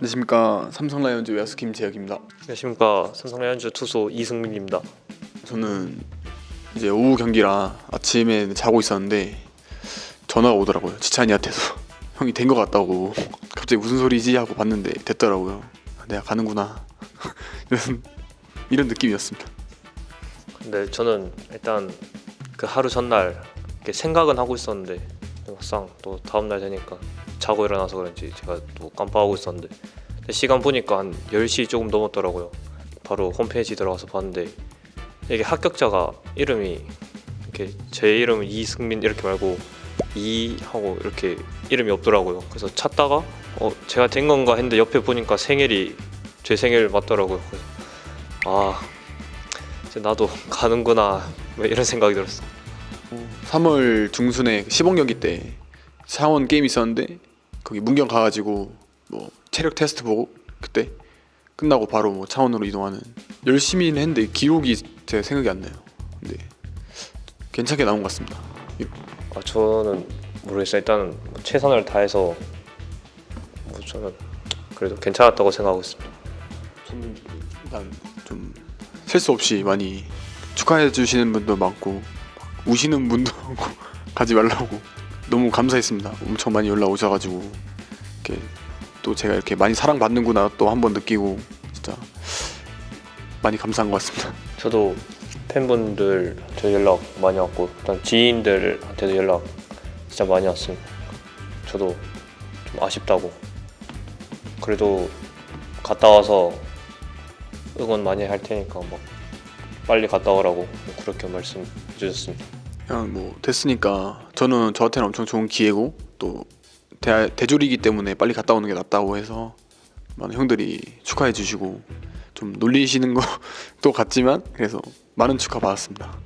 안녕하십니까 삼성 라이온즈 외야수 김재혁입니다. 안녕하십니까 삼성 라이온즈 투수 이승민입니다. 저는 이제 오후 경기라 아침에 자고 있었는데 전화가 오더라고요. 지찬이한테서 형이 된 것 같다고 갑자기 무슨 소리지 하고 봤는데 됐더라고요. 아, 내가 가는구나 이런 이런 느낌이었습니다. 근데 저는 일단 그 하루 전날 생각은 하고 있었는데 막상 또 다음 날 되니까 자고 일어나서 그런지 제가 또 깜빡하고 있었는데 시간 보니까 한 10시 조금 넘었더라고요. 바로 홈페이지 들어가서 봤는데 이게 합격자가 이름이 이렇게 제 이름은 이승민 이렇게 말고 이 하고 이렇게 이름이 없더라고요. 그래서 찾다가 어 제가 된 건가 했는데 옆에 보니까 생일이 제 생일 맞더라고요. 그래서 아 이제 나도 가는구나 뭐 이런 생각이 들었어. 3월 중순에 시범 경기 때 창원 게임 있었는데 거기 문경 가가지고 뭐 체력 테스트 보고 그때 끝나고 바로 뭐 창원으로 이동하는 열심히는 했는데 기록이 제 생각이 안 나요. 근데 괜찮게 나온 것 같습니다. 아 저는 모르겠어요. 일단 뭐 최선을 다해서 뭐 저는 그래도 괜찮았다고 생각하고 있습니다. 저는 일단 좀셀수 없이 많이 축하해 주시는 분도 많고 막 우시는 분도 많고 가지 말라고 너무 감사했습니다. 엄청 많이 연락 오셔가지고 이렇게 또 제가 이렇게 많이 사랑받는구나 또 한 번 느끼고 진짜 많이 감사한 것 같습니다. 저도 팬분들한테 연락 많이 왔고 일단 지인들한테도 연락 진짜 많이 왔습니다. 저도 좀 아쉽다고 그래도 갔다 와서 응원 많이 할 테니까 막 빨리 갔다 오라고 그렇게 말씀해 주셨습니다. 그냥 뭐 됐으니까 저는 저한테는 엄청 좋은 기회고 또 대, 대졸이기 때문에 빨리 갔다 오는 게 낫다고 해서 많은 형들이 축하해 주시고 좀 놀리시는 것도 같지만 그래서 많은 축하 받았습니다.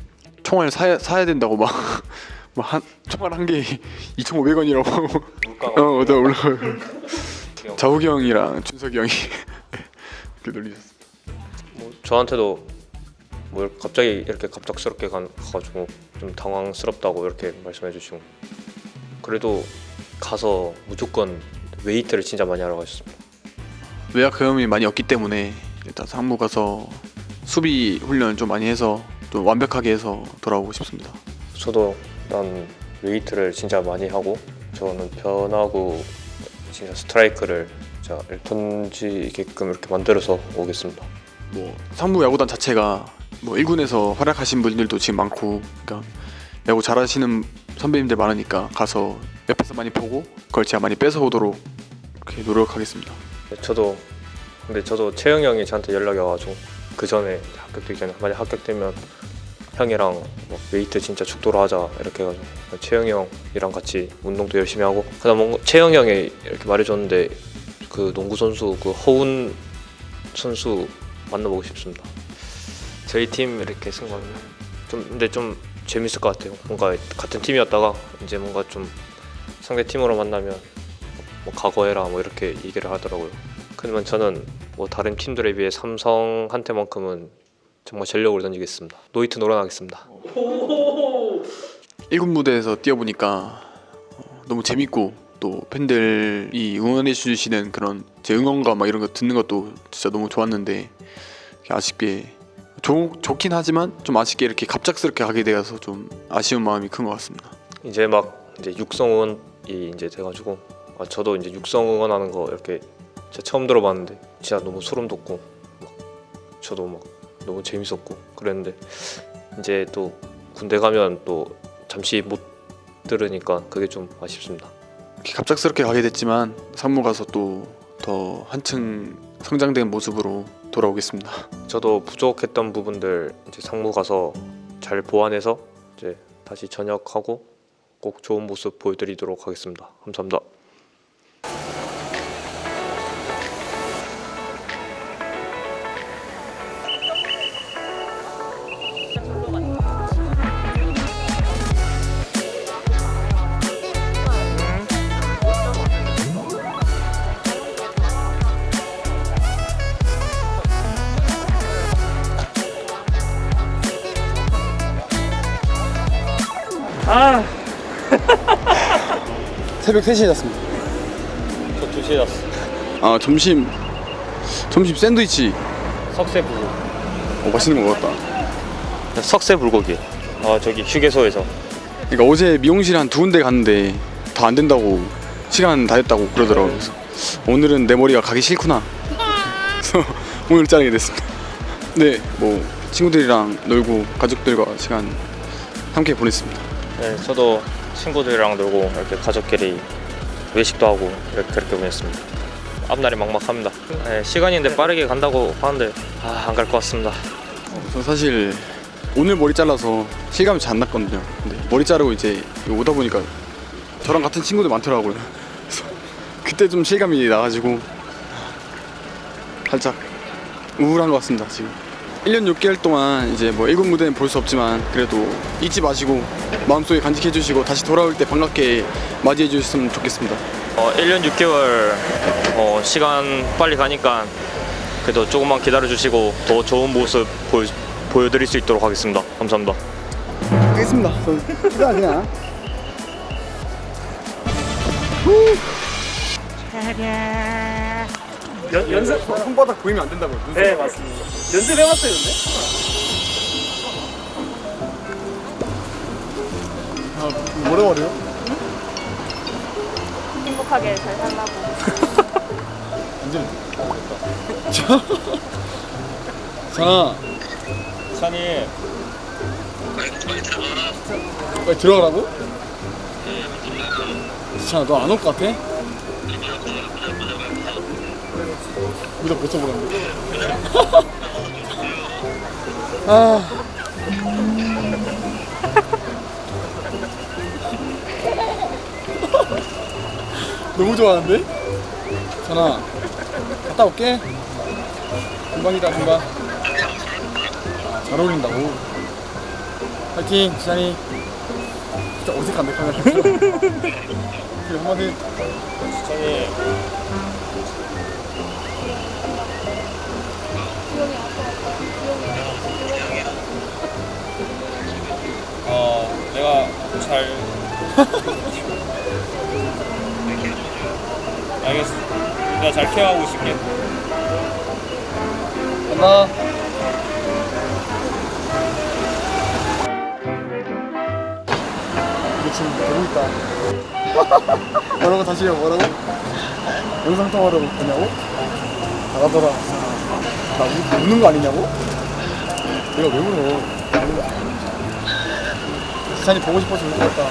총알 사야, 사야 된다고 막, 막 한, 총알 한 개에 2,500원이라고 하고 어, 맞아 올라가요. 자욱이 형이랑 준석이 형이 이렇게 놀리셨어요. 뭐 저한테도 뭐 이렇게 갑자기 이렇게 갑작스럽게 가- 가가지고 좀 당황스럽다고 이렇게 말씀해 주시고 그래도 가서 무조건 웨이트를 진짜 많이 하러 가셨습니다. 경험이 많이 없기 때문에 일단 상무 가서 수비 훈련을 좀 많이 해서 좀 완벽하게 해서 돌아오고 싶습니다. 저도 일단 웨이트를 진짜 많이 하고 저는 변하고 진짜 스트라이크를 진짜 던지게끔 이렇게 만들어서 오겠습니다. 뭐 상무 야구단 자체가 뭐 1군에서 활약하신 분들도 지금 많고 그러니까 야구 잘하시는 선배님들 많으니까 가서 옆에서 많이 보고 그걸 제가 많이 뺏어오도록 노력하겠습니다. 저도 근데 저도 채영 형이 저한테 연락이 와가지고 그 전에 합격되기 전에 만약 합격되면 형이랑 뭐 웨이트 진짜 죽도록 하자 이렇게 해가지고 채영 형이랑 같이 운동도 열심히 하고 그다음 뭔가 채영 형이 이렇게 말해줬는데 그 농구 선수 그 허운 선수 만나보고 싶습니다. 저희 팀 이렇게 승부하면 좀 근데 좀 재밌을 것 같아요. 뭔가 같은 팀이었다가 이제 뭔가 좀 상대 팀으로 만나면 뭐 각오해라 뭐 이렇게 얘기를 하더라고요. 그러면 저는 뭐 다른 팀들에 비해 삼성한테만큼은 정말 전력을 던지겠습니다. 노이트 노련하겠습니다. 1군 무대에서 뛰어보니까 어, 너무 재밌고 또 팬들이 응원해 주시는 그런 제 응원가 막 이런 거 듣는 것도 진짜 너무 좋았는데 아쉽게 좋, 좋긴 하지만 좀 아쉽게 이렇게 갑작스럽게 가게 되어서 좀 아쉬운 마음이 큰 것 같습니다. 이제 막 이제 육성 응원이 이제 돼가지고 아, 저도 이제 육성 응원하는 거 이렇게 진짜 처음 들어봤는데 진짜 너무 소름 돋고 막 저도 막 너무 재밌었고 그랬는데 이제 또 군대 가면 또 잠시 못 들으니까 그게 좀 아쉽습니다. 갑작스럽게 가게 됐지만 상무 가서 또 더 한층 성장된 모습으로 돌아오겠습니다. 저도 부족했던 부분들 이제 상무 가서 잘 보완해서 이제 다시 전역하고 꼭 좋은 모습 보여드리도록 하겠습니다. 감사합니다. 새벽 3시에 잤습니다. 저 2시에 잤어. 아 점심 점심 샌드위치 석쇠 불고기. 어, 맛있는 거 같다. 석쇠 불고기. 아 저기 휴게소에서. 그러니까 어제 미용실 한 두 군데 갔는데 다 안 된다고 시간 다 됐다고 그러더라고. 그래서 오늘은 내 머리가 가기 싫구나. 그래서 오늘 자르게 됐습니다. 네, 뭐 친구들이랑 놀고 가족들과 시간 함께 보냈습니다. 네, 저도 친구들이랑 놀고 이렇게 가족끼리 외식도 하고 이렇게 그렇게 보냈습니다. 앞날이 막막합니다. 네, 시간인데 빠르게 간다고 하는데 아, 안 갈 것 같습니다. 저 사실 오늘 머리 잘라서 실감이 잘 안 났거든요. 근데 머리 자르고 이제 오다 보니까 저랑 같은 친구들 많더라고요. 그래서 그때 좀 실감이 나가지고 살짝 우울한 것 같습니다 지금. 1년 6개월 동안 이제 뭐 일군 무대는 볼 수 없지만 그래도 잊지 마시고 마음속에 간직해 주시고 다시 돌아올 때 반갑게 맞이해 주셨으면 좋겠습니다. 어, 1년 6개월 어, 시간 빨리 가니까 그래도 조금만 기다려 주시고 더 좋은 모습 보여, 보여드릴 수 있도록 하겠습니다. 감사합니다. 알겠습니다. 기다 그냥. 연, 연습 손바닥 보이면 안 된다고요. 네 맞습니다 연습해봤어요 근데? 아, 뭐라 말해요? 행복하게 잘 살라고. 완전. 자, 찬이 빨리 들어가라고? 자, 너안 올 것 같아? 모자 벗어보라는데? 아. 너무 좋아하는데? 전아, 갔다 올게. 금방이다, 금방. 잘 어울린다고. 파이팅, 지찬이. 진짜 어색한데, 카메라. 그래, 한마디. 찬이 케어하고 있을게 간다. 이거 지금 보고 있다. 뭐라고 다시 해요, 뭐라고? 영상 통화로 보냐고? 나가더라. 나 우, 우는 거 아니냐고? 내가 왜 울어? 지찬이 보고 싶어서 울것 같다.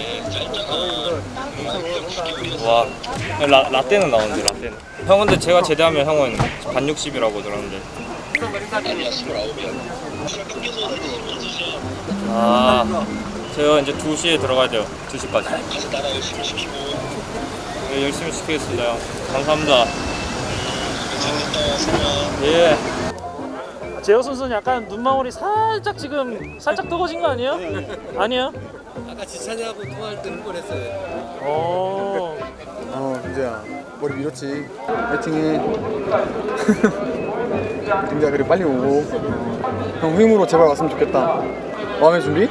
와, 라, 라떼는 나오는데 라떼는. 형 근데 제가 제대하면 형은 반 60이라고 들었는데. 아, 제가 이제 2시에 들어가야 돼요. 2시까지. 네, 열심히 시키겠습니다. 형. 감사합니다. 예. 재호 선수는 약간 눈망울이 살짝 지금 살짝 뜨거진 거 아니에요? 아니에요? 아까 지찬이하고 통화할 때 흥분했어요. 어. 어, 이제야 머리 밀었지. 파이팅해. 이제 그래 빨리 오고. 형 후임으로 제발 왔으면 좋겠다. 마음의 준비?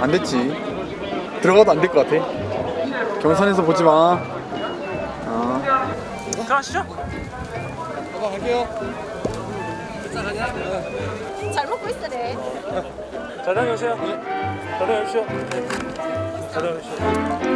안 됐지. 들어가도 안 될 것 같아. 경산에서 보지 마. 어. 들어가시죠. 봐봐 갈게요. 잘 먹고 있으래. 잘 다녀오세요. 잘 다녀오십시오. 잘 다녀오십시오.